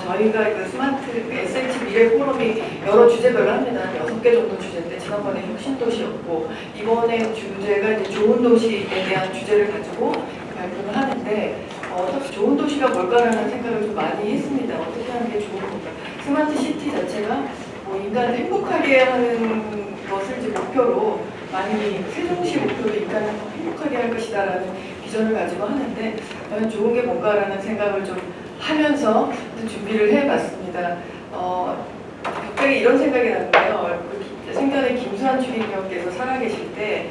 저희가 그 스마트 SH 미래 포럼이 여러 주제별로 합니다. 여섯 개 정도 주제인데 지난번에 혁신도시였고 이번에 주제가 이제 좋은 도시에 대한 주제를 가지고 발표를 하는데 어, 좋은 도시가 뭘까라는 생각을 좀 많이 했습니다. 어떻게 하는 게 좋은 건가. 스마트 시티 자체가 뭐 인간을 행복하게 하는 것을 이제 목표로 많이 세종시 목표로 인간을 더 행복하게 할 것이다라는 비전을 가지고 하는데 과연 좋은 게 뭔가라는 생각을 좀 하면서 준비를 해봤습니다. 어, 갑자기 이런 생각이 나는데요. 그 생전에 김수환 주인님께서 살아계실 때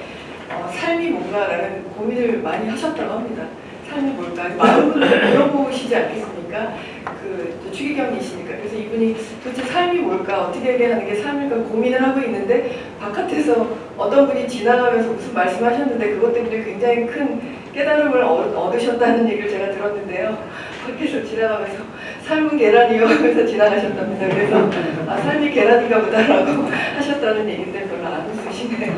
어, 삶이 뭔가라는 고민을 많이 하셨다고 합니다. 삶이 뭘까? 마음을 물어보시지 않겠습니까? 그 추기경이시니까 그래서 이분이 도대체 삶이 뭘까? 어떻게 해야 하는 게 삶일까 고민을 하고 있는데 바깥에서 어떤 분이 지나가면서 무슨 말씀하셨는데 그것 때문에 굉장히 큰 깨달음을 얻으셨다는 얘기를 제가 들었는데요. 밖에서 지나가면서 삶은 계란이요 하면서 지나가셨답니다. 그래서 아, 삶이 계란인가 보다라고 하셨다는 얘기인데 별로 안 웃으시네요.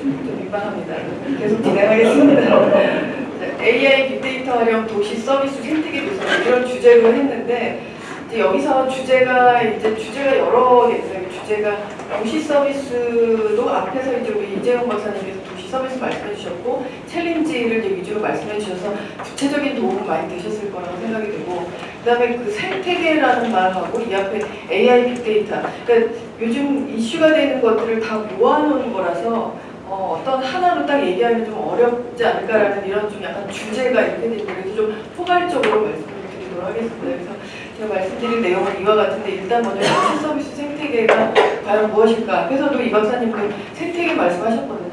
좀 민망합니다. 계속 진행하겠습니다. AI 빅데이터 활용 도시 서비스 생태계 조성 이런 주제로 했는데 이제 여기서 주제가 이제 주제가 여러 개 있어요. 주제가 도시 서비스도 앞에서 이제 우리 이재용 박사님께서 서비스 말씀해 주셨고 챌린지를 위주로 말씀해 주셔서 구체적인 도움 많이 되셨을 거라고 생각이 되고 그 다음에 그 생태계라는 말하고 이 앞에 AI 빅데이터 그러니까 요즘 이슈가 되는 것들을 다 모아놓은 거라서 어, 떤 하나로 딱 얘기하면 좀 어렵지 않을까라는 이런 좀 약간 주제가 되고 그래서 좀 포괄적으로 말씀을 드리도록 하겠습니다. 그래서 제가 말씀드린 내용은 이와 같은데 일단 먼저 서비스 생태계가 과연 무엇일까? 앞에서도 이 박사님도 생태계 말씀하셨거든요.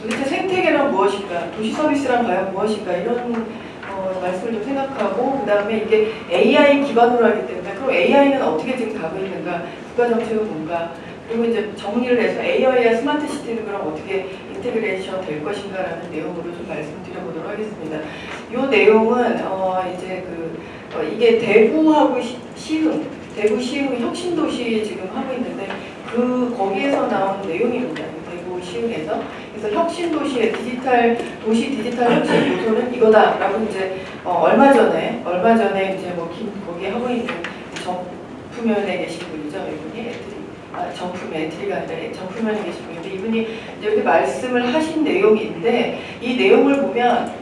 도대체 생태계란 무엇일까? 도시 서비스란 과연 무엇일까? 이런 어, 말씀을 좀 생각하고 그 다음에 이게 AI 기반으로 하기 때문에 그럼 AI는 어떻게 지금 가고 있는가? 국가 정책은 뭔가? 그리고 이제 정리를 해서 AI와 스마트 시티는 그럼 어떻게 integration 될 것인가라는 내용으로 좀 말씀드려보도록 하겠습니다. 이 내용은 어 이제 그 어 이게 대구하고 시흥, 대구 시흥 혁신도시 지금 하고 있는데 그 거기에서 나온 내용입니다. 대구 시흥에서 그래서 혁신 도시의 디지털 도시 디지털 혁신 요소는 이거다라고 이제 어 얼마 전에 얼마 전에 이제 뭐 김, 거기 하고 있는 정부면에 계신 분이죠. 이분이 아, 정품 엔트리가 아니라 정품면에 계신 분인데 이분이 이렇게 말씀을 하신 내용인데 이 내용을 보면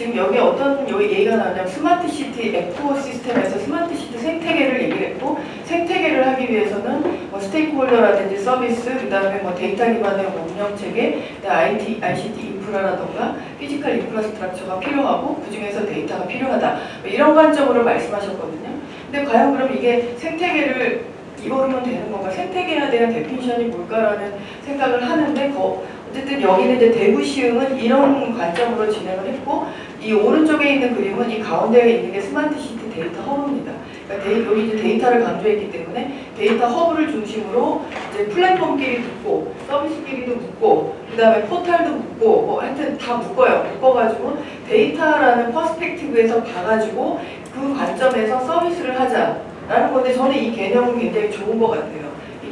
지금 여기 어떤 얘기가 나오냐면 스마트 시티 ecosystem에서 스마트 시티 생태계를 얘기했고 생태계를 하기 위해서는 뭐 stakeholder라든지 서비스 그다음에 뭐 데이터 기반의 운영 체계, IT, ICT 인프라라던가 physical infrastructure가 필요하고 그 중에서 데이터가 필요하다 뭐 이런 관점으로 말씀하셨거든요. 근데 과연 그럼 이게 생태계를 이거로만 되는 건가? 생태계에 대한 definition이 뭘까라는 생각을 하는데 거, 어쨌든 여기는 이제 대구 시흥은 이런 관점으로 진행을 했고 이 오른쪽에 있는 그림은 이 가운데에 있는 게 스마트 시티 데이터 허브입니다. 그러니까 여기 이제 데이터를 강조했기 때문에 데이터 허브를 중심으로 이제 플랫폼끼리 묶고 서비스끼리도 묶고 그 다음에 포탈도 묶고 뭐 하여튼 다 묶어요. 묶어가지고 데이터라는 perspective에서 봐가지고 그 관점에서 서비스를 하자. 라는 건데 저는 이 개념은 굉장히 좋은 것 같아요.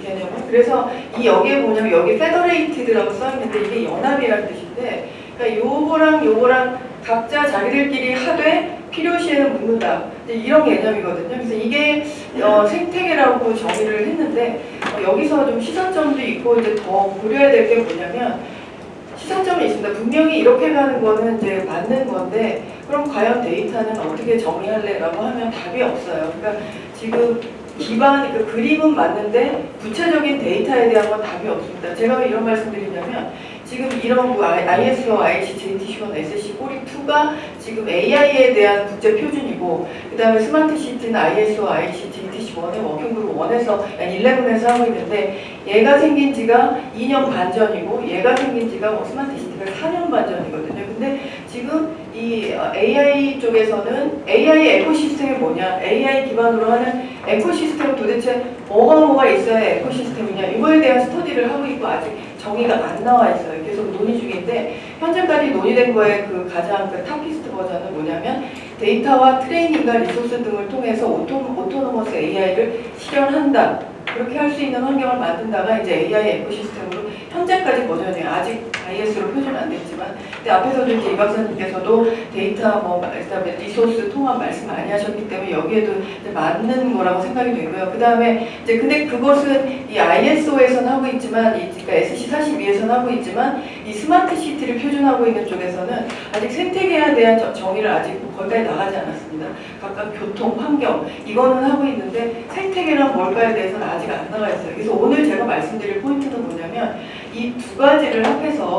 이 개념은. 그래서 이 여기에 뭐냐면 여기 federated라고 써있는데 이게 연합이라는 뜻인데 그러니까 요거랑 요거랑 각자 자기들끼리 하되 필요시에는 묶는다. 이런 개념이거든요. 그래서 이게 어, 생태계라고 정의를 했는데 어, 여기서 좀 시사점도 있고 이제 더 고려해야 될 게 뭐냐면 시사점이 있습니다. 분명히 이렇게 가는 거는 이제 맞는 건데 그럼 과연 데이터는 어떻게 정의할래? 라고 하면 답이 없어요. 그러니까 지금 기반, 그 그림은 맞는데 구체적인 데이터에 대한 건 답이 없습니다. 제가 왜 이런 말씀 드리냐면 지금 이런 뭐 ISO, IEC, JTC1, SC forty two가 지금 AI에 대한 국제 표준이고 그 다음에 스마트 시티는 ISO, IC, JTC1의 워킹그룹 1에서 11에서 하고 있는데 얘가 생긴 지가 2년 반 전이고 얘가 생긴 지가 뭐 스마트 시티가 4년 반 전이거든요. 근데 지금 이 AI 쪽에서는 AI 에코시스템이 뭐냐 AI 기반으로 하는 ecosystem 도대체 뭐가 뭐가 있어야 ecosystem이냐 이거에 대한 스터디를 하고 있고 아직 정의가 안 나와 있어요. 계속 논의 중인데 현재까지 논의된 거에 그 가장 그 탑피스트 버전은 뭐냐면 데이터와 트레이닝과 리소스 등을 통해서 auto, autonomous AI를 실현한다. 그렇게 할 수 있는 환경을 만든다가 이제 AI 에코시스템으로 현재까지 버전이 아직 IS로 표준 안 됐지만 근데 앞에서도 이제 이 박사님께서도 데이터 뭐 그다음에 리소스 통합 말씀 많이 하셨기 때문에 여기에도 맞는 거라고 생각이 되고요. 그 다음에 이제 근데 그것은 이 ISO에서는 하고 있지만 이 그러니까 SC42에서는 하고 있지만 이 스마트 시티를 표준하고 있는 쪽에서는 아직 생태계에 대한 저- 정의를 아직 거기까지 나가지 않았습니다. 각각 교통, 환경 이거는 하고 있는데 생태계란 뭘까에 대해서는 아직 안 나가 있어요. 그래서 오늘 제가 말씀드릴 포인트는 뭐냐면 이 두 가지를 합해서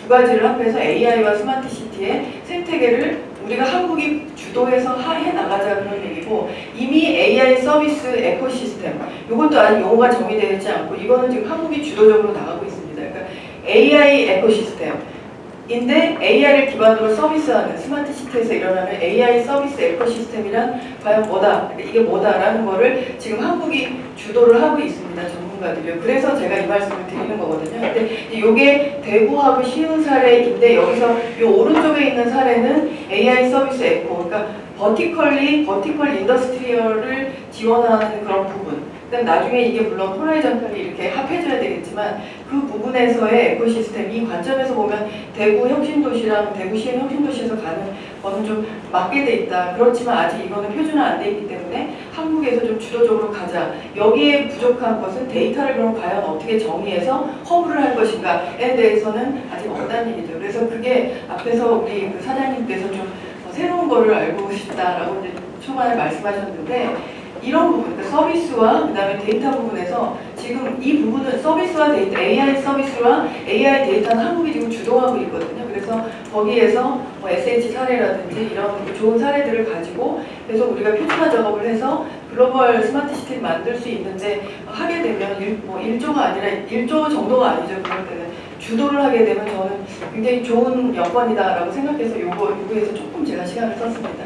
두 가지를 합해서 AI와 스마트 시티의 생태계를 우리가 한국이 주도해서 하- 해 나가자 그런 얘기고 이미 AI 서비스 에코시스템 이것도 아직 용어가 정의되어 있지 않고 이거는 지금 한국이 주도적으로 나가고 있습니다. 그러니까 AI ecosystem인데 AI를 기반으로 서비스하는 스마트 시티에서 일어나는 AI 서비스 ecosystem이란 과연 뭐다? 이게 뭐다라는 거를 지금 한국이 주도를 하고 있습니다. 전문가들이요. 그래서 제가 이 말씀을 드리는 거거든요. 근데 이게 대구하고 쉬운 사례인데 여기서 이 오른쪽에 있는 사례는 AI 서비스 에코, 그러니까 vertically vertical industrial을 지원하는 그런 부분. 그다음 나중에 이게 물론 호라이전탈이 이렇게 합해져야 되겠지만 그 부분에서의 에코시스템 이 관점에서 보면 대구 혁신도시랑 대구시의 혁신도시에서 가는 거는 좀 맞게 돼 있다. 그렇지만 아직 이거는 표준화 안 돼 있기 때문에 한국에서 좀 주도적으로 가자. 여기에 부족한 것은 데이터를 그럼 과연 어떻게 정의해서 허브를 할 것인가에 대해서는 아직 없다는 얘기죠. 그래서 그게 앞에서 우리 그 사장님께서 좀 어, 새로운 거를 알고 싶다라고 이제 초반에 말씀하셨는데 이런 부분, 그러니까 서비스와 그다음에 데이터 부분에서 지금 이 부분은 서비스와 데이터, AI 서비스와 AI 데이터는 한국이 지금 주도하고 있거든요. 그래서 거기에서 뭐 SH 사례라든지 이런 좋은 사례들을 가지고 그래서 우리가 표준화 작업을 해서 글로벌 스마트 시티를 만들 수 있는데 하게 되면 일, 뭐 1조가 아니라 1조 정도가 아니죠. 그럴 때는 주도를 하게 되면 저는 굉장히 좋은 여건이다라고 생각해서 요거 요거에서 조금 제가 시간을 썼습니다.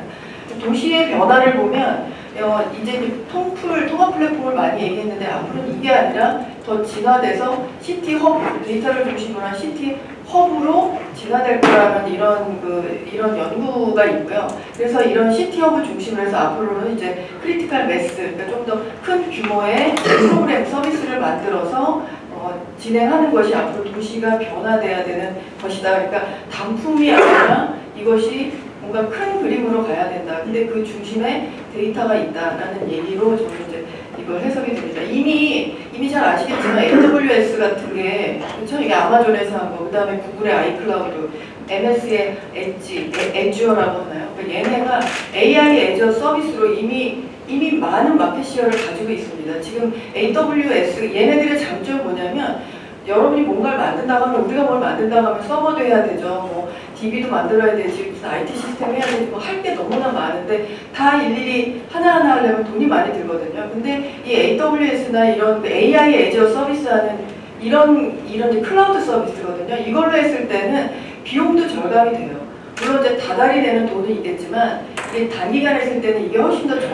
도시의 변화를 보면 어, 이제 그 통풀 통합 플랫폼을 많이 얘기했는데 앞으로는 이게 아니라 더 진화돼서 city hub 데이터를 중심으로 한 city hub로 진화될 거라는 이런 그 이런 연구가 있고요. 그래서 이런 city hub 중심으로 해서 앞으로는 이제 critical mass 그러니까 좀 더 큰 규모의 프로그램 서비스를 만들어서 어, 진행하는 것이 앞으로 도시가 변화돼야 되는 것이다. 그러니까 단품이 아니라 이것이 뭔가 큰 그림으로 가야 된다. 근데 그 중심에 데이터가 있다라는 얘기로 저는 이제 이걸 해석이 됩니다. 이미 이미 잘 아시겠지만 AWS 같은 게 그렇죠? 이게 아마존에서 한 거, 그다음에 구글의 아이클라우드, MS의 Edge, Azure라고 하나요? 그러니까 얘네가 AI Azure 서비스로 이미 이미 많은 market share를 가지고 있습니다. 지금 AWS 얘네들의 장점이 뭐냐면 여러분이 뭔가를 만든다고 하면 우리가 뭘 만든다고 하면 서버도 해야 되죠. 뭐 DB도 만들어야 되지, 무슨 IT 시스템 해야 되지, 뭐 할 게 너무나 많은데 다 일일이 하나하나 하려면 돈이 많이 들거든요. 근데 이 AWS나 이런 그 AI 애저 서비스하는 이런 이런 클라우드 서비스거든요. 이걸로 했을 때는 비용도 절감이 돼요. 물론 이제 다달이 되는 돈은 있겠지만 이게 단기간에 했을 때는 이게 훨씬 더 좋-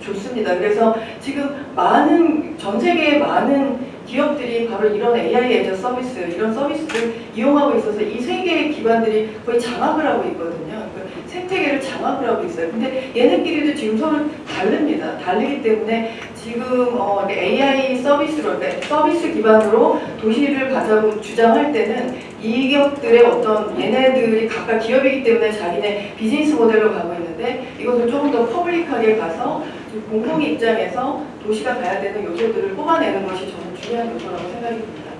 좋습니다. 그래서 지금 많은 전 세계의 많은 기업들이 바로 이런 AI 애저 서비스 이런 서비스를 이용하고 있어서 이 세 개의 기관들이 거의 장악을 하고 있거든요. 그 생태계를 장악을 하고 있어요. 근데 얘네끼리도 지금 서로 다릅니다. 다르기 때문에 지금 어, AI 서비스로 그러니까 서비스 기반으로 도시를 가자고 주장할 때는 이 기업들의 어떤 얘네들이 각각 기업이기 때문에 자기네 비즈니스 모델로 가고 있는데 이것을 조금 더 퍼블릭하게 가서 좀 공공 입장에서 도시가 가야 되는 요소들을 뽑아내는 것이 저는 중요한 요소라고 생각이 듭니다.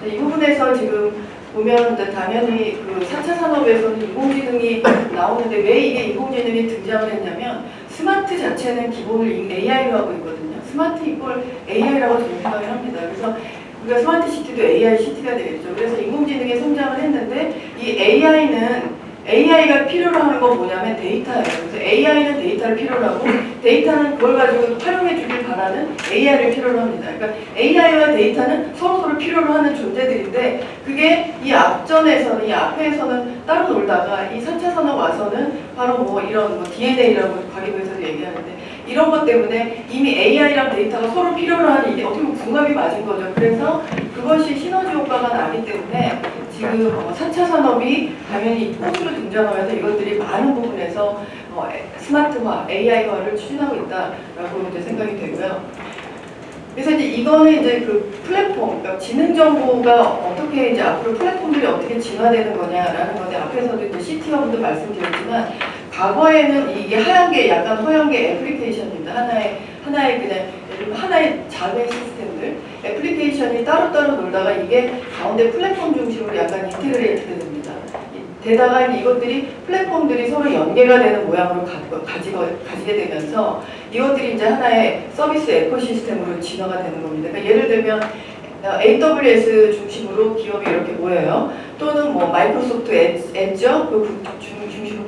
자, 이 부분에서 지금 보면 이제 당연히 그 4차 산업에서는 인공지능이 나오는데 왜 이게 인공지능이 등장을 했냐면 스마트 자체는 기본을 AI로 하고 있거든요. 스마트 이걸 AI라고 저는 생각을 합니다. 그래서 우리가 스마트 시티도 AI city가 되겠죠. 그래서 인공지능이 성장을 했는데 이 AI는 AI가 필요로 하는 건 뭐냐면 데이터예요. 그래서 AI는 데이터를 필요로 하고 데이터는 그걸 가지고 활용해 주길 바라는 AI를 필요로 합니다. 그러니까 AI와 데이터는 서로서로 필요로 하는 존재들인데 그게 이 앞전에서는 이 앞에서는 따로 놀다가 이 3차 산업 와서는 바로 뭐 이런 뭐 DNA라고 과기부에서도 얘기하는데 이런 것 때문에 이미 AI랑 데이터가 서로 필요로 하는 이게 어떻게 보면 궁합이 맞은 거죠. 그래서 그것이 시너지 효과가 나기 때문에 지금 어, 4차 산업이 당연히 꽃으로 등장하면서 이것들이 많은 부분에서 어, 에- 스마트화, AI화를 추진하고 있다라고 이제 생각이 되고요. 그래서 이제 이거는 이제 그 플랫폼, 그러니까 지능 정보가 어떻게 이제 앞으로 플랫폼들이 어떻게 진화되는 거냐라는 건데 앞에서도 이제 CT어부도 말씀드렸지만 과거에는 이게 하얀 게 약간 허연 게 애플리케이션입니다. 하나의 하나의 그냥 하나의 자매 시스템들 애플리케이션이 따로따로 놀다가 이게 가운데 플랫폼 중심으로 약간 integrate가 됩니다. 이- 게다가 이것들이 플랫폼들이 서로 연계가 되는 모양으로 가, 가지고, 가지게 되면서 이것들이 이제 하나의 서비스 ecosystem으로 진화가 되는 겁니다. 그러니까 예를 들면 어, AWS 중심으로 기업이 이렇게 모여요. 또는 뭐 마이크로소프트 애- 애저 그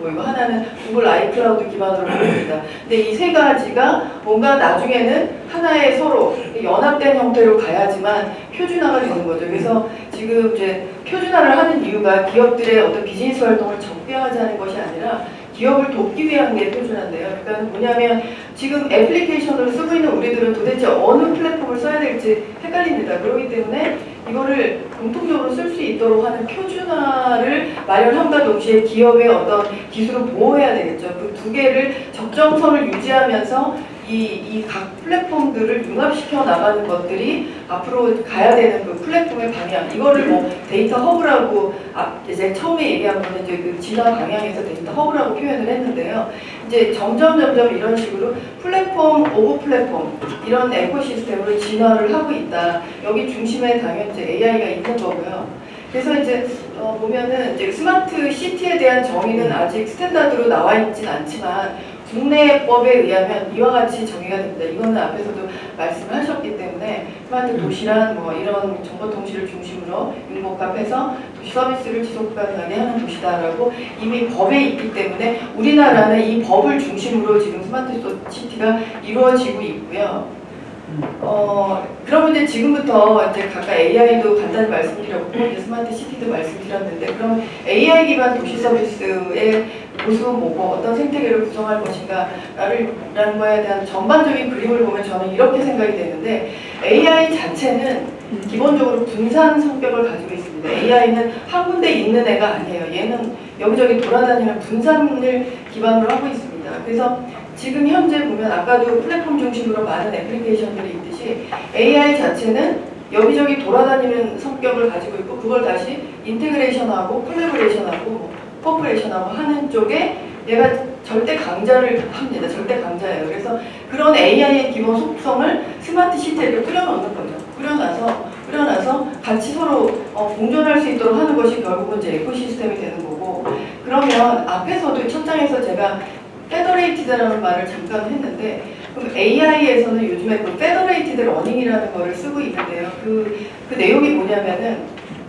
보이고 하나는 구글 아이클라우드 기반으로 보입니다. 근데 이 세 가지가 뭔가 나중에는 하나의 서로 연합된 형태로 가야지만 표준화가 되는 거죠. 그래서 지금 이제 표준화를 하는 이유가 기업들의 어떤 비즈니스 활동을 적대화하자는 것이 아니라 기업을 돕기 위한 게 표준화인데요. 그러니까 뭐냐면 지금 애플리케이션으로 쓰고 있는 우리들은 도대체 어느 플랫폼을 써야 될지 헷갈립니다. 그렇기 때문에 이거를 공통적으로 쓸 수 있도록 하는 표준화를 마련함과 동시에 기업의 어떤 기술을 보호해야 되겠죠. 그 두 개를 적정선을 유지하면서 이 이 각 플랫폼들을 융합시켜 나가는 것들이 앞으로 가야 되는 그 플랫폼의 방향. 이거를 뭐 데이터 허브라고 앞 이제 처음에 얘기한 거는 이제 그 진화 방향에서 데이터 허브라고 표현을 했는데요. 이제 점점 점점 이런 식으로 platform of platform 이런 ecosystem으로 진화를 하고 있다. 여기 중심에 당연히 이제 AI가 있는 거고요. 그래서 이제 어, 보면은 이제 스마트 시티에 대한 정의는 아직 standard로 나와 있진 않지만 국내법에 의하면 이와 같이 정의가 됩니다. 이거는 앞에서도 말씀을 하셨기 때문에 스마트 도시란 뭐 이런 정보통신을 중심으로 융복합해서 도시 서비스를 지속 가능하게 하는 도시다라고 이미 법에 있기 때문에 우리나라는 이 법을 중심으로 지금 스마트 시티가 이루어지고 있고요. 어, 그러면 이제 지금부터 이제 각각 AI도 간단히 말씀드렸고 이제 스마트 시티도 말씀드렸는데 그럼 AI 기반 도시 서비스의 모습은 뭐고 어떤 생태계를 구성할 것인가를 라는 거에 대한 전반적인 그림을 보면 저는 이렇게 생각이 되는데 AI 자체는 기본적으로 분산 성격을 가지고 있습니다. AI는 한 군데 있는 애가 아니에요. 얘는 여기저기 돌아다니는 분산을 기반으로 하고 있습니다. 그래서 지금 현재 보면 아까도 플랫폼 중심으로 많은 애플리케이션들이 있듯이 AI 자체는 여기저기 돌아다니는 성격을 가지고 있고 그걸 다시 integration하고 collaboration하고 뭐 cooperation하고 하는 쪽에 얘가 절대 강자를 합니다. 절대 강자예요. 그래서 그런 AI의 기본 속성을 스마트 시티에 뿌려놓는 거죠. 뿌려놔서 뿌려놔서 같이 서로 어, 공존할 수 있도록 하는 것이 결국은 이제 ecosystem이 되는 거고 그러면 앞에서도 첫 장에서 제가 federated라는 말을 잠깐 했는데 그럼 AI에서는 요즘에 그 federated learning이라는 거를 쓰고 있는데요. 그, 그 내용이 뭐냐면은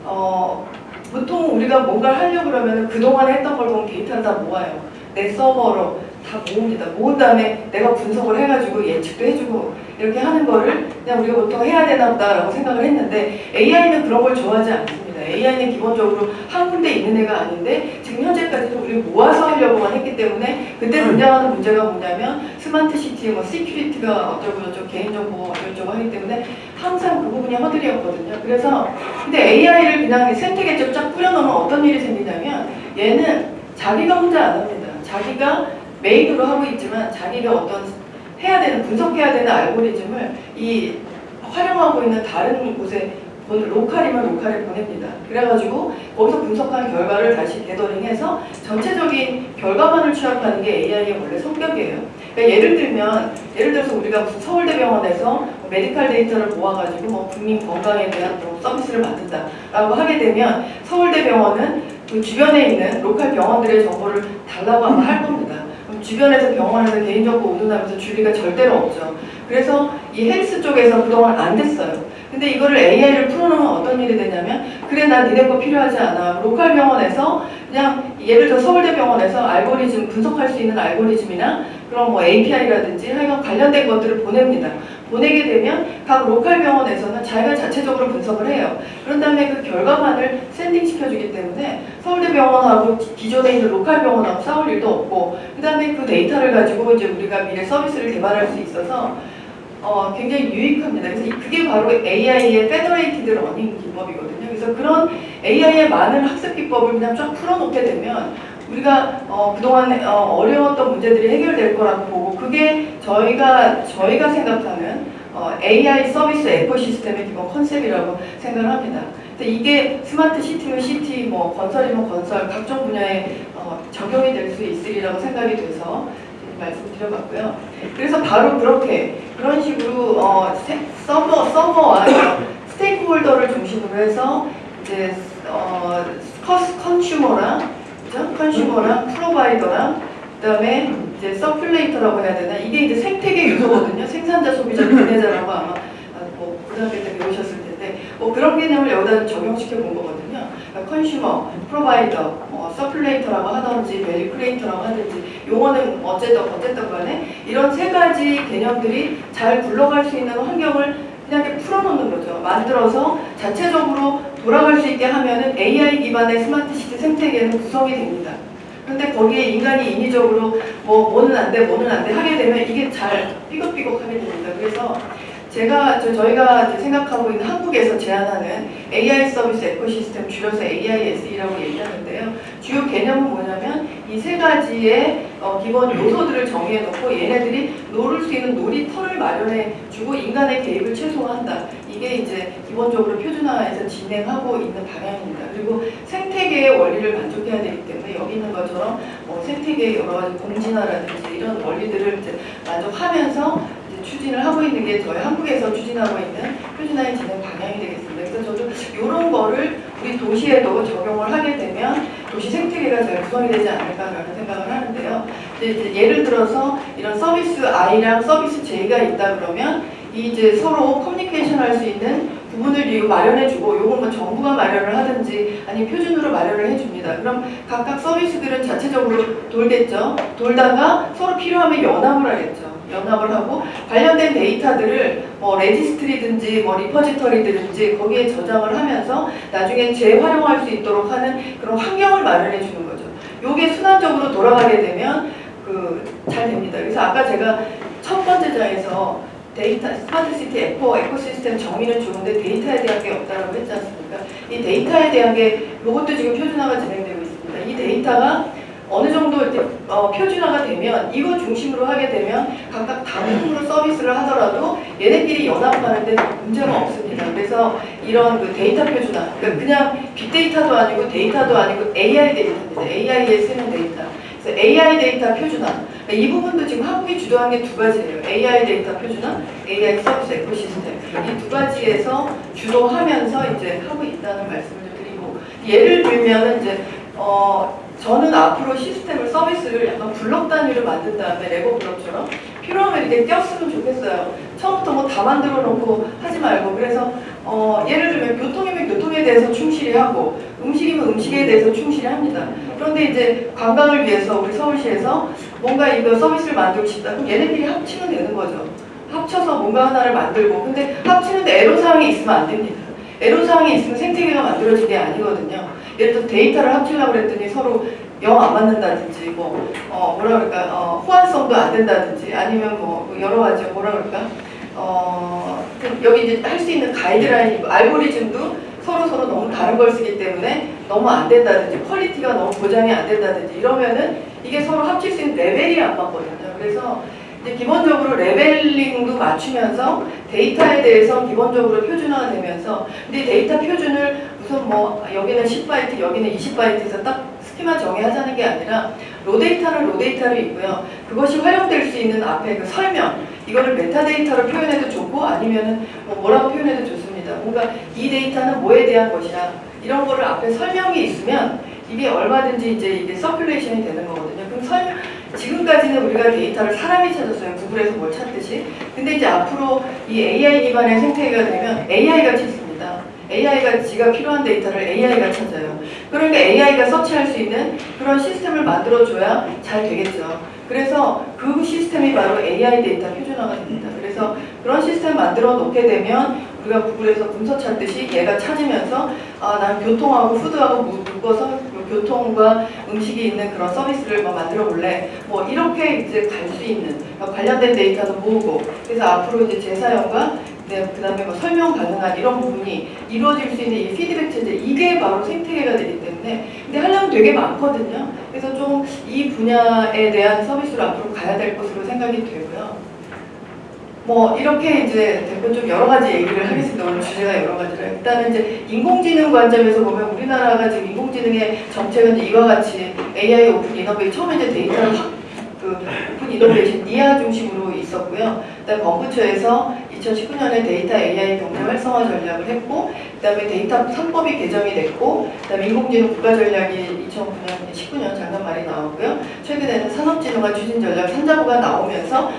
어, 보통 우리가 뭔가를 하려고 그러면 그동안 했던 걸 보면 데이터를 다 모아요. 내 서버로 다 모읍니다. 모은 다음에 내가 분석을 해가지고 예측도 해주고 이렇게 하는 거를 그냥 우리가 보통 해야 되나 보다라고 생각을 했는데 AI는 그런 걸 좋아하지 않습니다. AI는 기본적으로 한 군데 있는 애가 아닌데 지금 현재까지는 우리 모아서 하려고만 했기 때문에 그때 등장하는 문제가 뭐냐면 스마트 시티, 뭐 security가 어쩌고 저쩌고 개인정보 어쩌고 하기 때문에 항상 그 부분이 허들이었거든요. 그래서 근데 AI를 그냥 생태계에 쫙 뿌려놓으면 어떤 일이 생기냐면 얘는 자기가 혼자 안 합니다. 자기가 메인으로 하고 있지만 자기가 어떤 해야 되는 분석해야 되는 알고리즘을 이 활용하고 있는 다른 곳에 오늘 로컬이면 로컬에 보냅니다. 그래가지고 거기서 분석한 결과를 다시 데더링해서 전체적인 결과만을 취합하는 게 AI의 원래 성격이에요. 그러니까 예를 들면 예를 들어서 우리가 무슨 서울대병원에서 뭐 medical 데이터를 모아가지고 뭐 국민 건강에 대한 뭐 서비스를 만든다라고 하게 되면 서울대병원은 그 주변에 있는 local 병원들의 정보를 달라고 아마 할 겁니다. 그럼 주변에서 병원에서 개인정보 운운하면서 줄 리가 절대로 없죠. 그래서 이 헬스 쪽에서 그동안 안 됐어요. 근데 이거를 AI를 풀어놓으면 어떤 일이 되냐면 그래 나 니네 거 필요하지 않아. local 병원에서 그냥 예를 들어 서울대병원에서 알고리즘 분석할 수 있는 알고리즘이나 그런 뭐 API라든지 하여간 관련된 것들을 보냅니다. 보내게 되면 각 local 병원에서는 자기가 자체적으로 분석을 해요. 그런 다음에 그 결과만을 sending 시켜주기 때문에 서울대병원하고 기- 기존에 있는 local 병원하고 싸울 일도 없고 그 다음에 그 데이터를 가지고 이제 우리가 미래 서비스를 개발할 수 있어서 어, 굉장히 유익합니다. 그래서 이- 그게 바로 AI의 federated learning 기법이거든요. 그래서 그런 AI의 많은 학습 기법을 그냥 쫙 풀어놓게 되면 우리가 어, 그동안 어, 어려웠던 문제들이 해결될 거라고 보고 그게 저희가 저희가 생각하는 어, AI 서비스 ecosystem의 기본 concept이라고 생각을 합니다. 근데 이게 smart city면 city, 뭐 건설이면 건설, 각종 분야에 어, 적용이 될 수 있으리라고 생각이 돼서 말씀드려봤고요. 그래서 바로 그렇게 그런 식으로 어, 세- 서버 서버와 stakeholder를 중심으로 해서 이제 어, consumer랑? consumer랑 provider랑 그다음에 이제 circulator라고 해야 되나 이게 이제 생태계 요소거든요. 생산자, 소비자, 분해자라고 아마 아, 뭐 고등학교 때 배우셨을 텐데 뭐 그런 개념을 여기다 적용시켜 본 거거든요. 그러니까 consumer, provider, 뭐 circulator라고 하든지 value creator라고 하든지 용어는 어쨌든 어쨌든 간에 이런 세 가지 개념들이 잘 굴러갈 수 있는 환경을 그냥 풀어놓는 거죠. 만들어서 자체적으로 돌아갈 수 있게 하면은 AI 기반의 smart city 생태계는 구성이 됩니다. 근데 거기에 인간이 인위적으로 뭐 뭐는 안 돼, 뭐는 안 돼 하게 되면 이게 잘 삐걱삐걱하게 됩니다. 그래서 제가 저, 저희가 생각하고 있는 한국에서 제안하는 AI 서비스 ecosystem 줄여서 AISE라고 얘기하는데요. 주요 개념은 뭐냐면 이 세 가지의 어, 기본 요소들을 정해 놓고 얘네들이 놀 수 있는 놀이터를 마련해 주고 인간의 개입을 최소화한다. 이게 이제 기본적으로 표준화해서 진행하고 있는 방향입니다. 그리고 생태계의 원리를 만족해야 되기 때문에 여기 있는 것처럼 뭐 생태계의 여러 가지 공진화라든지 이런 원리들을 이제 만족하면서 추진을 하고 있는 게 저희 한국에서 추진하고 있는 표준화의 진행 방향이 되겠습니다. 그래서 저도 이런 거를 우리 도시에도 적용을 하게 되면 도시 생태계가 잘 구성이 되지 않을까라는 생각을 하는데요. 예를 들어서 이런 서비스 I랑 서비스 J가 있다 그러면 이 이제 서로 커뮤니케이션 할 수 있는 부분을 마련해주고 요건 뭐 정부가 마련을 하든지 아니면 표준으로 마련을 해줍니다. 그럼 각각 서비스들은 자체적으로 돌겠죠. 돌다가 서로 필요하면 연합을 하겠죠. 연합을 하고 관련된 데이터들을 뭐 registry든지 뭐 repository든지 거기에 저장을 하면서 나중에 재활용할 수 있도록 하는 그런 환경을 마련해 주는 거죠. 요게 순환적으로 돌아가게 되면 그 잘 됩니다. 그래서 아까 제가 첫 번째 장에서 데이터 smart city eco ecosystem 정의는 좋은데 데이터에 대한 게 없다라고 했지 않습니까? 이 데이터에 대한 게 이것도 지금 표준화가 진행되고 있습니다. 이 데이터가 어느 정도 이제 어, 표준화가 되면 이거 중심으로 하게 되면 각각 다른 서비스를 하더라도 얘네끼리 연합하는데 문제가 없습니다. 그래서 이런 그 데이터 표준화, 그러니까 그냥 빅데이터도 아니고 데이터도 아니고 AI 데이터입니다. AI에 쓰는 데이터. 그래서 AI 데이터 표준화. 그러니까 이 부분도 지금 한국이 주도한 게 두 가지예요. AI 데이터 표준화, AI 서비스 ecosystem. 이 두 가지에서 주도하면서 이제 하고 있다는 말씀을 좀 드리고 예를 들면 이제 어 저는 앞으로 시스템을 서비스를 약간 블록 단위로 만든 다음에 레고 블록처럼 필요하면 이렇게 띄었으면 좋겠어요. 처음부터 뭐 다 만들어 놓고 하지 말고 그래서 어 예를 들면 교통이면 교통에 대해서 충실히 하고 음식이면 음식에 대해서 충실히 합니다. 그런데 이제 관광을 위해서 우리 서울시에서 뭔가 이거 서비스를 만들고 싶다. 그럼 얘네들이 합치면 되는 거죠. 합쳐서 뭔가 하나를 만들고 근데 합치는데 애로사항이 있으면 안 됩니다. 애로사항이 있으면 생태계가 만들어진 게 아니거든요. 예를 들어 데이터를 합치려고 그랬더니 서로 영 안 맞는다든지 뭐 어, 뭐라 그럴까 어, 호환성도 안 된다든지 아니면 뭐 여러 가지 뭐라 그럴까 어, 그 여기 이제 할 수 있는 가이드라인이고 알고리즘도 서로 서로 너무 다른 걸 쓰기 때문에 너무 안 된다든지 quality가 너무 보장이 안 된다든지 이러면은 이게 서로 합칠 수 있는 레벨이 안 맞거든요. 그래서 이제 기본적으로 leveling도 맞추면서 데이터에 대해서 기본적으로 표준화가 되면서 근데 데이터 표준을 무슨 뭐 여기는 10바이트 여기는 20바이트에서 딱 스키마 정의하자는 게 아니라 raw data는 raw data로 있고요. 그것이 활용될 수 있는 앞에 그 설명 이거를 메타데이터로 표현해도 좋고 아니면은 뭐 뭐라고 표현해도 좋습니다. 뭔가 이 데이터는 뭐에 대한 것이야 이런 거를 앞에 설명이 있으면 이게 얼마든지 이제 이게 circulation이 되는 거거든요. 그럼 설명 지금까지는 우리가 데이터를 사람이 찾았어요. 구글에서 뭘 찾듯이. 근데 이제 앞으로 이 AI 기반의 생태계가 되면 AI가 찾습니다. AI가 지가 필요한 데이터를 AI가 찾아요. 그러니까 AI가 서치할 수 있는 그런 시스템을 만들어줘야 잘 되겠죠. 그래서 그 시스템이 바로 AI 데이터 표준화가 됩니다. 그래서 그런 시스템 만들어 놓게 되면 우리가 구글에서 문서 찾듯이 얘가 찾으면서 아, 난 교통하고 food하고 무- 묶어서 그 교통과 음식이 있는 그런 서비스를 뭐 만들어 볼래. 뭐 이렇게 이제 갈 수 있는 그러니까 관련된 데이터도 모으고 그래서 앞으로 이제 재사용과 네, 그 다음에 뭐 설명 가능한 이런 부분이 이루어질 수 있는 이 피드백 체제 이게 바로 생태계가 되기 때문에 근데 하려면 되게 많거든요. 그래서 좀 이 분야에 대한 서비스로 앞으로 가야 될 것으로 생각이 되고요. 뭐 이렇게 이제 대표 좀 여러 가지 얘기를 하겠습니다. 오늘 주제가 여러 가지라. 일단은 이제 인공지능 관점에서 보면 우리나라가 지금 인공지능의 정책은 이와 같이 AI open innovation 처음에 이제 데이터를 확, 그 open innovation NIA 중심으로 있었고요. 그다음 범부처에서 2019년에 데이터 AI 경제 활성화 전략을 했고, 그다음에 데이터 3법이 개정이 됐고, 그다음에 인공지능 국가 전략이 2009년, 19년 작년 말에 나왔고요. 최근에는 산업진흥과 추진 전략 산자부가 나오면서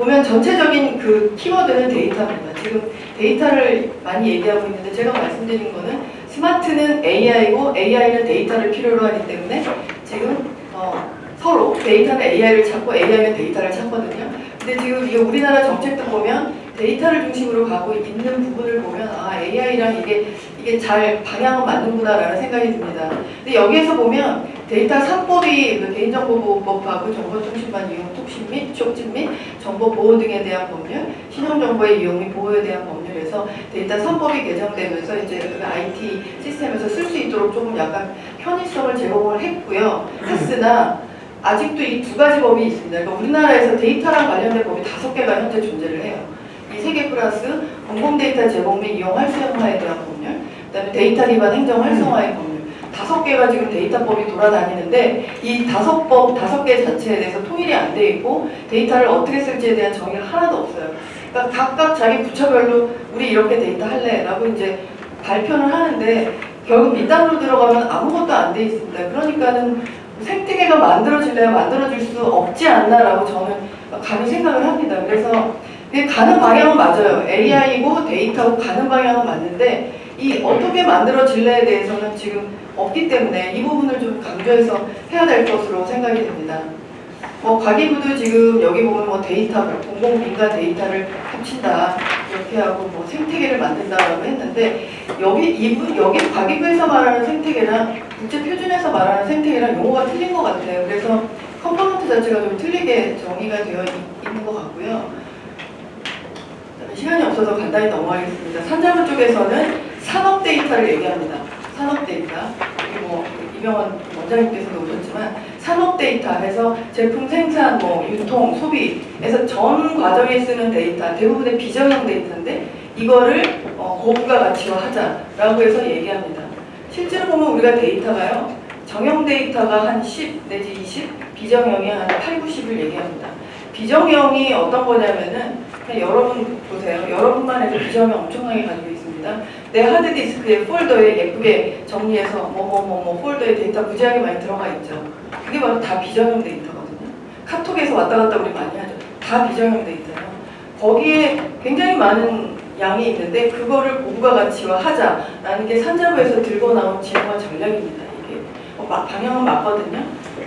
보면 전체적인 그 키워드는 데이터입니다. 지금 데이터를 많이 얘기하고 있는데 제가 말씀드린 거는 스마트는 AI고 AI는 데이터를 필요로 하기 때문에 지금 어, 서로 데이터는 AI를 찾고 AI는 데이터를 찾거든요. 근데 지금 이 우리나라 정책도 보면 데이터를 중심으로 가고 있는 부분을 보면 아 AI랑 이게 이게 잘 방향은 맞는구나라는 생각이 듭니다. 근데 여기에서 보면 데이터 3법이 그 개인정보보호법하고 정보통신망 이용 촉진 및 촉진 및 정보 보호 등에 대한 법률, 신용정보의 이용 및 보호에 대한 법률에서 데이터 3법이 개정되면서 이제 그 IT 시스템에서 쓸 수 있도록 조금 약간 편의성을 제공을 했고요. 했으나 아직도 이 두 가지 법이 있습니다. 그러니까 우리나라에서 데이터랑 관련된 법이 다섯 개가 현재 존재를 해요. 이 세 개 플러스 공공 데이터 제공 및 이용 활성화에 대한 법률, 그다음에 데이터 기반 행정 활성화의 법률. 다섯 개가 지금 데이터법이 돌아다니는데 이 다섯 법 다섯 개 자체에 대해서 통일이 안 돼 있고 데이터를 어떻게 쓸지에 대한 정의가 하나도 없어요. 그러니까 각각 자기 부처별로 우리 이렇게 데이터 할래라고 이제 발표를 하는데 결국 밑단으로 들어가면 아무것도 안 돼 있습니다. 그러니까는 생태계가 만들어질래야 만들어질 수 없지 않나라고 저는 감히 생각을 합니다. 그래서 가는 방향은 맞아요. AI고 데이터고 가는 방향은 맞는데 이 어떻게 만들어질래에 대해서는 지금 없기 때문에 이 부분을 좀 강조해서 해야 될 것으로 생각이 됩니다. 뭐 과기부도 지금 여기 보면 뭐 데이터 공공 민간 데이터를 합친다 이렇게 하고 뭐 생태계를 만든다라고 했는데 여기 이분 여기 과기부에서 말하는 생태계랑 국제 표준에서 말하는 생태계랑 용어가 틀린 것 같아요. 그래서 component 자체가 좀 틀리게 정의가 되어 있- 있는 것 같고요. 시간이 없어서 간단히 넘어가겠습니다. 산자부 쪽에서는 산업 데이터를 얘기합니다. 산업 데이터. 뭐 이병헌 원장님께서도 오셨지만 산업 데이터 해서 제품 생산, 뭐 유통, 소비에서 전 과정에 쓰는 데이터 대부분의 비정형 데이터인데 이거를 어, 고부가 가치화 하자라고 해서 얘기합니다. 실제로 보면 우리가 데이터가요 정형 데이터가 한 10 내지 20, 비정형이 한 8, 90을 얘기합니다. 비정형이 어떤 거냐면은 여러분 보세요. 여러분만 해도 비정형 엄청나게 가지고 있습니다. 내 하드디스크에 폴더에 예쁘게 정리해서 뭐뭐 뭐 뭐 폴더에 데이터 무지하게 많이 들어가 있죠. 그게 바로 다 비정형 데이터거든요. 카톡에서 왔다 갔다 우리 많이 하죠. 다 비정형 데이터예요. 거기에 굉장히 많은 양이 있는데 그거를 고부가 가치화 하자라는 게 산자부에서 들고 나온 지능화 전략입니다. 이게 어, 마- 방향은 맞거든요.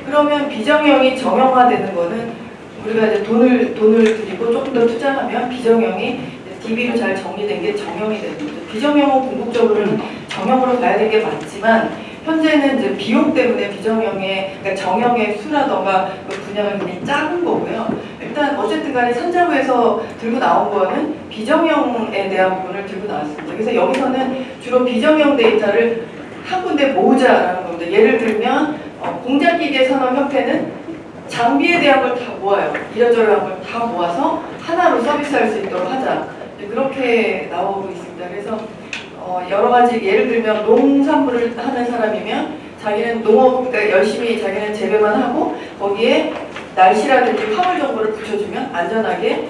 그러면 비정형이 정형화되는 거는 우리가 이제 돈을 돈을 들이고 조금 더 투자하면 비정형이 DB로 잘 정리된 게 정형이 되는 거죠. 비정형은 궁극적으로는 정형으로 가야 되는 게 맞지만 현재는 이제 비용 때문에 비정형의 그러니까 정형의 수라던가 그 굉장히 작은 거고요. 일단 어쨌든 간에 산자부에서 들고 나온 거는 비정형에 대한 부분을 들고 나왔습니다. 그래서 여기서는 주로 비정형 데이터를 한 군데 모으자라는 겁니다. 예를 들면 어, 공작기계 산업협회는 장비에 대한 걸 다 모아요. 이러저러한 걸다 모아서 하나로 서비스할 수 있도록 하자. 이제 그렇게 나오고 있습니다. 그래서 어, 여러 가지 예를 들면 농산물을 하는 사람이면 자기는 농업 그러니까 열심히 자기는 재배만 하고 거기에 날씨라든지 화물 정보를 붙여주면 안전하게